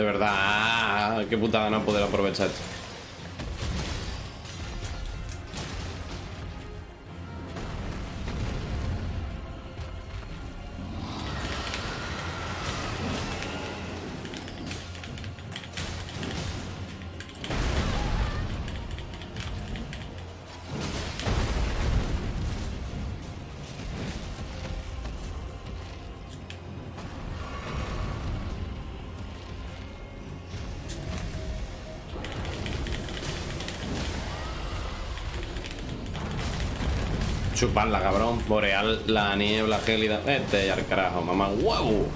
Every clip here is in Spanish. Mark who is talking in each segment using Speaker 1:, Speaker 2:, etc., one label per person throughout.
Speaker 1: De verdad, qué putada no poder aprovechar. Chuparla, cabrón. Boreal, la niebla gélida. Este ya al carajo, mamá. ¡Wow!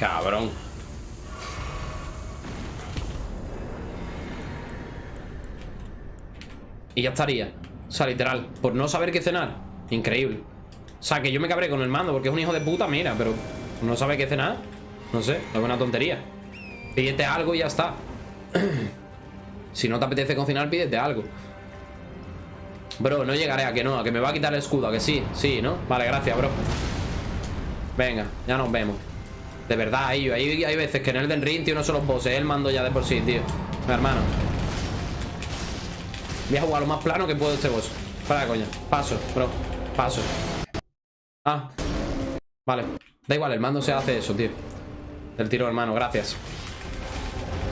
Speaker 1: Cabrón. Y ya estaría. O sea, literal. Por no saber qué cenar. Increíble. O sea, que yo me cabré con el mando porque es un hijo de puta, mira, pero no sabe qué cenar. No sé, es una tontería. Pídete algo y ya está. si no te apetece cocinar, pídete algo. Bro, no llegaré a que no, a que me va a quitar el escudo, a que sí, sí, ¿no? Vale, gracias, bro. Venga, ya nos vemos. De verdad, hay, hay, veces que en Elden Ring, tío, no son los bosses, el mando ya de por sí, tío. Mi hermano. Voy a jugar lo más plano que puedo este boss. Para coña. Paso, bro. Paso. Ah. Vale. Da igual, el mando se hace eso, tío. El tiro, hermano, gracias.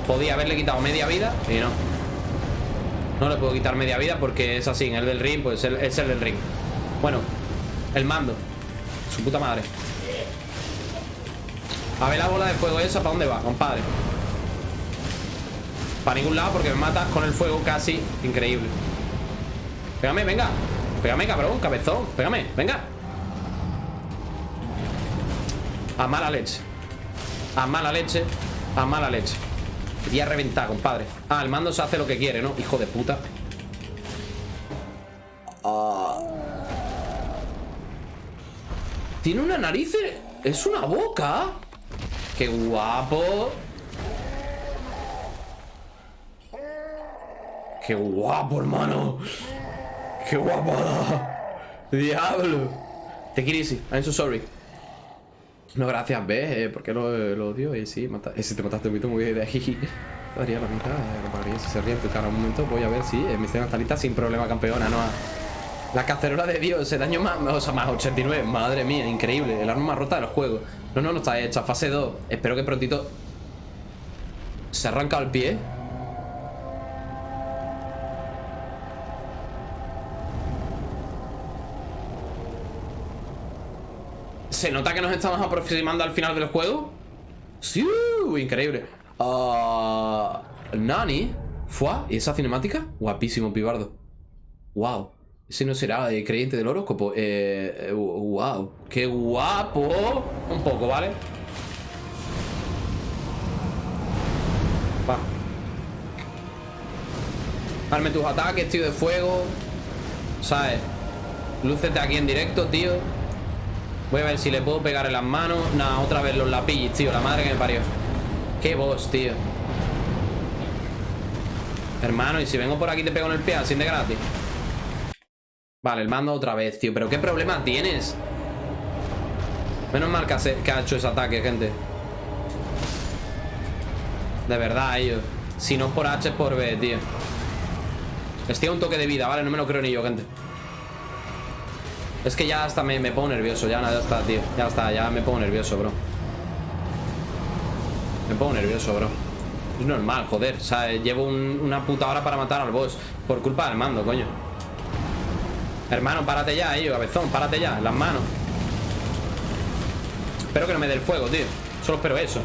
Speaker 1: Podía haberle quitado media vida y no. No le puedo quitar media vida porque es así. En el del ring, pues es el del ring. Bueno, el mando. Su puta madre. A ver la bola de fuego esa, ¿para dónde va, compadre? Para ningún lado porque me matas con el fuego casi increíble. Pégame, venga. Pégame, cabrón, cabezón. Pégame, venga. A mala leche. A mala leche. A mala leche. Quería reventar, compadre. Ah, el mando se hace lo que quiere, ¿no? Hijo de puta. Ah. Tiene una nariz. Es una boca. ¡Qué guapo! ¡Qué guapo, hermano! ¡Qué guapada! ¡Diablo! Te easy, I'm so sorry. No, gracias, ¿ves? Eh, ¿Por qué lo, lo odio? Y sí, mata... ese te mataste un poquito muy de jiji. Daría la mitad, eh, si se ríe en tu cara un momento. Voy a ver si mi escena está sin problema, campeona, ¿no? La cacerola de Dios, el daño más, o sea, más 89. Madre mía, increíble. El arma más rota del juego. No, no, no está hecha. Fase 2. Espero que prontito... Se arranca el pie. ¿Se nota que nos estamos aproximando al final del juego? Sí, increíble uh, Nani ¿Fua? ¿Y esa cinemática? Guapísimo, pibardo Wow Ese no será creyente del horóscopo. Eh, Wow ¡Qué guapo! Un poco, ¿vale? Va. Arme tus ataques, tío, de fuego. ¿Sabes? Lúcete aquí en directo, tío. Voy a ver si le puedo pegar en las manos. Nada, otra vez los lapillos, tío. La madre que me parió. Qué boss, tío. Hermano, y si vengo por aquí te pego en el pie Así de gratis Vale, el mando otra vez, tío. Pero qué problema tienes Menos mal que ha, hecho ese ataque, gente. De verdad, ellos Si no es por H es por B, tío. Estoy a un toque de vida, ¿vale? No me lo creo ni yo, gente. Es que ya hasta me, pongo nervioso Ya nada, está, tío. Ya está, ya me pongo nervioso, bro. Me pongo nervioso, bro. Es normal, joder. O sea, llevo una puta hora para matar al boss. Por culpa del mando, coño Hermano, párate ya, ello, cabezón Párate ya, las manos. Espero que no me dé el fuego, tío. Solo espero eso.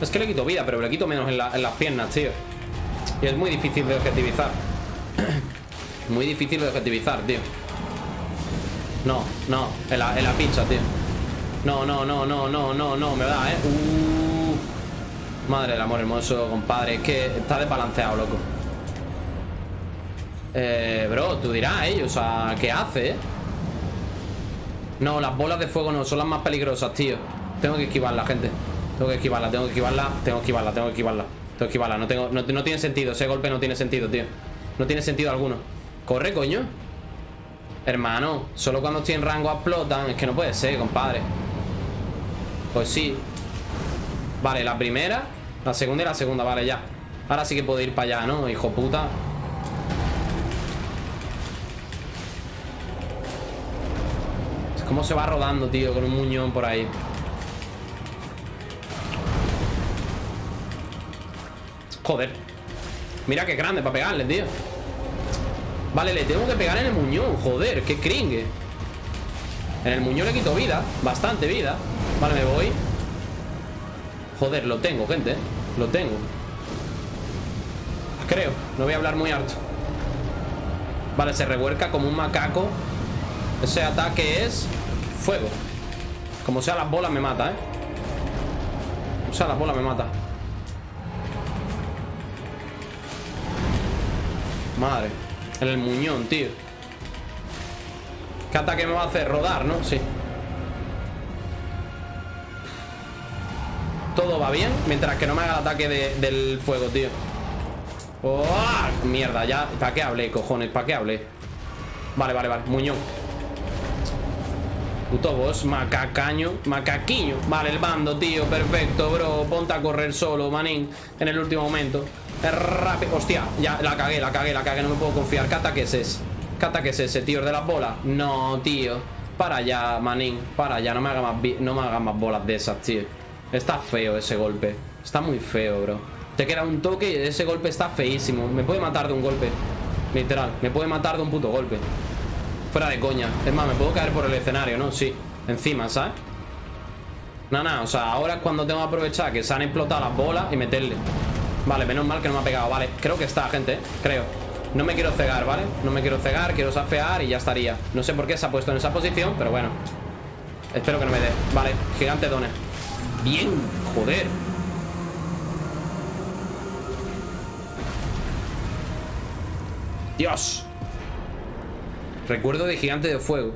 Speaker 1: Es que le quito vida, pero le quito menos en las piernas, tío. Y es muy difícil de objetivizar. Muy difícil de objetivizar, tío. No, no En la, en la pizza, tío. No, no, no, no, no, no, no Me da, eh. uh. Madre del amor hermoso, compadre Es que está desbalanceado, loco. Eh, bro, tú dirás, eh O sea, ¿qué hace, eh? No, las bolas de fuego no Son las más peligrosas, tío. Tengo que esquivarla, gente. Tengo que esquivarla, tengo que esquivarla Tengo que esquivarla, tengo que esquivarla. Tengo que esquivarla, no, tengo, no, no tiene sentido Ese golpe no tiene sentido, tío. No tiene sentido alguno. Corre, coño. Hermano, solo cuando estoy en rango explotan Es que no puede ser, compadre. Pues sí Vale, la primera La segunda y la segunda, vale, ya. Ahora sí que puedo ir para allá, ¿no? Hijo puta. Cómo se va rodando, tío Con un muñón por ahí Joder. Mira qué grande para pegarle, tío. Vale, le tengo que pegar en el muñón Joder, qué cringe. En el muñón le quito vida Bastante vida. Vale, me voy Joder, lo tengo, gente Lo tengo. Creo, no voy a hablar muy alto. Vale, se revuelca como un macaco. Ese ataque es Fuego. Como sea las bolas me mata, ¿eh? O sea, las bolas me mata. Madre En el muñón, tío. ¿Qué ataque me va a hacer? Rodar, ¿no? Sí Todo va bien Mientras que no me haga el ataque del fuego, tío ¡Oh! Mierda, ya ¿Para qué hablé, cojones? ¿Para qué hablé? Vale, vale, vale Muñón Puto boss, macacaño Macaquiño Vale, el bando, tío Perfecto, bro Ponte a correr solo, manín En el último momento Rápido. Hostia, ya la cagué, la cagué, la cagué. No me puedo confiar. ¿Qué ataque es ese? ¿Qué ataque es ese, tío? ¿De las bolas? No, tío. Para allá, manín. Para allá. No me hagas más, no me más bolas de esas, tío. Está feo ese golpe. Está muy feo, bro. Te queda un toque y ese golpe está feísimo. Me puede matar de un golpe. Literal. Me puede matar de un puto golpe. Fuera de coña. Es más, me puedo caer por el escenario, ¿no? Sí. Encima, ¿sabes? Nada, nada. O sea, ahora es cuando tengo que aprovechar que se han explotado las bolas y meterle. Vale, menos mal que no me ha pegado Vale, creo que está, gente, creo No me quiero cegar, ¿vale? No me quiero cegar, quiero safear y ya estaría No sé por qué se ha puesto en esa posición, pero bueno Espero que no me dé Vale, gigante done Bien, joder Dios Recuerdo de gigante de fuego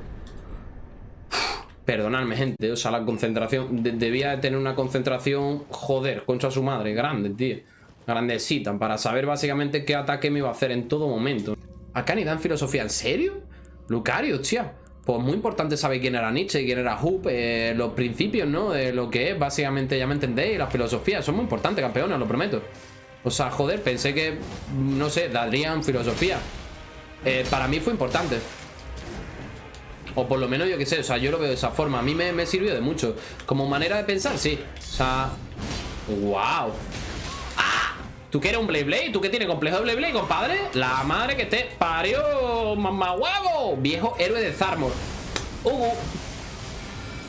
Speaker 1: Perdonadme, gente O sea, la concentración Debía tener una concentración Joder, contra su madre Grande, tío grandecita para saber básicamente qué ataque me iba a hacer en todo momento. Acá ni dan filosofía, ¿en serio? Lucario, tía. Pues muy importante saber quién era Nietzsche, quién era Hoop, eh, los principios, ¿no? De lo que es, básicamente, ya me entendéis, la filosofía. Son muy importantes, campeones, lo prometo. O sea, joder, pensé que, no sé, darían filosofía. Eh, para mí fue importante. O por lo menos yo que sé, o sea, yo lo veo de esa forma. A mí me, me sirvió de mucho. Como manera de pensar, sí. O sea, wow. ¿Tú quieres un Blade Blade? ¿Tú qué tienes complejo de Blade Blade, compadre? La madre que te parió, mamá huevo. Viejo héroe de Zarmor.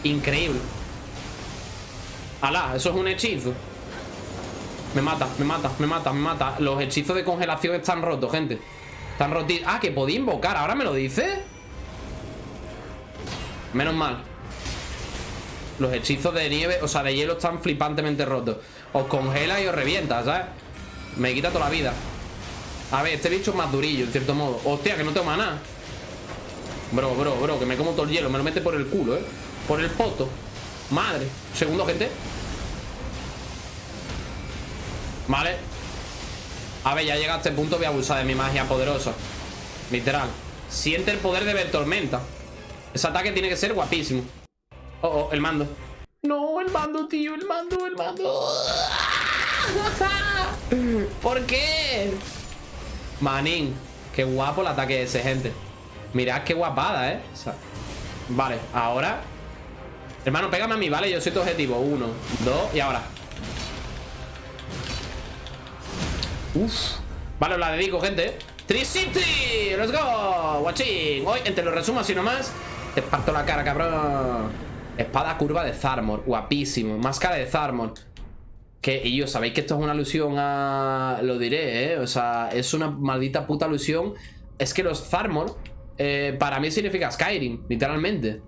Speaker 1: Increíble. Alá, eso es un hechizo. Me mata, me mata, me mata, me mata. Los hechizos de congelación están rotos, gente. Están rotos. Ah, que podía invocar. ¿Ahora me lo dice? Menos mal. Los hechizos de nieve, o sea, de hielo están flipantemente rotos. Os congela y os revienta, ¿sabes? Me quita toda la vida. A ver, este bicho es más durillo, en cierto modo. Hostia, que no tengo nada. Bro, bro, bro, que me como todo el hielo. Me lo mete por el culo, ¿eh? Por el poto. Madre. Segundo, gente. Vale. A ver, ya llega a este punto Voy a abusar de mi magia poderosa Literal Siente el poder de ver tormenta Ese ataque tiene que ser guapísimo Oh, oh, el mando No, el mando, tío, el mando, el mando ¿Por qué? Manín Qué guapo el ataque ese, gente Mirad qué guapada, ¿eh? vale, ahora Hermano, pégame a mí, ¿vale? Yo soy tu objetivo Uno, dos y ahora Uf. Vale, os la dedico, gente. Tricity, let's go. Watching. Hoy, entre los resumos así nomás. Te parto la cara, cabrón. Espada curva de Zarmor. Guapísimo. Máscara de Zarmor. Que, y yo, sabéis que esto es una alusión a... Lo diré, ¿eh? O sea, es una maldita puta alusión. Es que los Zarmor, eh, para mí significa Skyrim, literalmente.